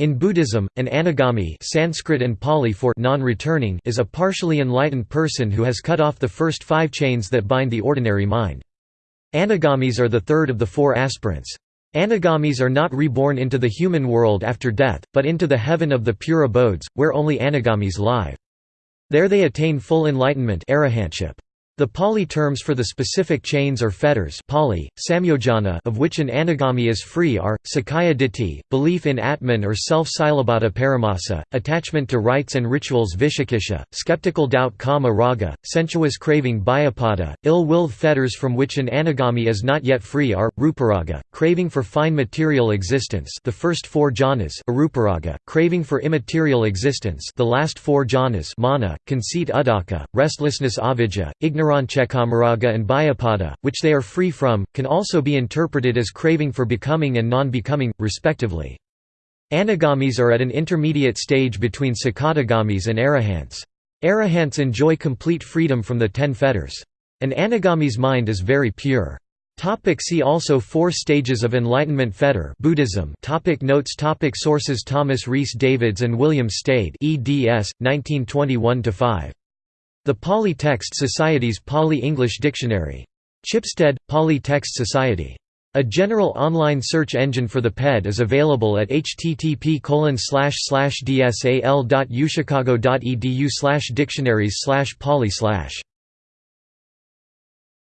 In Buddhism, an anagami Sanskrit and Pali for non-returning is a partially enlightened person who has cut off the first five chains that bind the ordinary mind. Anagamis are the third of the four aspirants. Anagamis are not reborn into the human world after death, but into the heaven of the pure abodes, where only anagamis live. There they attain full enlightenment arahantship. The Pali terms for the specific chains or fetters Pali, samyojana of which an anagami is free are, sakkaya ditthi, belief in Atman or self-silabhata paramasa, attachment to rites and rituals vicikiccha, skeptical doubt kama raga, sensuous craving vyapada, ill-willed fetters from which an anagami is not yet free are, ruparaga, craving for fine material existence the first four jhanas aruparaga, craving for immaterial existence the last four jhanas mana, conceit uddhacca, restlessness avijja, ignorance Niranchakamaraga and Vyapada, which they are free from, can also be interpreted as craving for becoming and non-becoming, respectively. Anagamis are at an intermediate stage between Sakadagamis and Arahants. Arahants enjoy complete freedom from the ten fetters. An anagami's mind is very pure. Topic see also Four stages of enlightenment fetter Buddhism topic Notes topic Sources Thomas Rhys Davids and William Stede eds. 1921–5. The Pali Text Society's Pali-English Dictionary. Chipstead, Pali Text Society. A general online search engine for the PED is available at http dsal.uchicago.edu dictionaries pali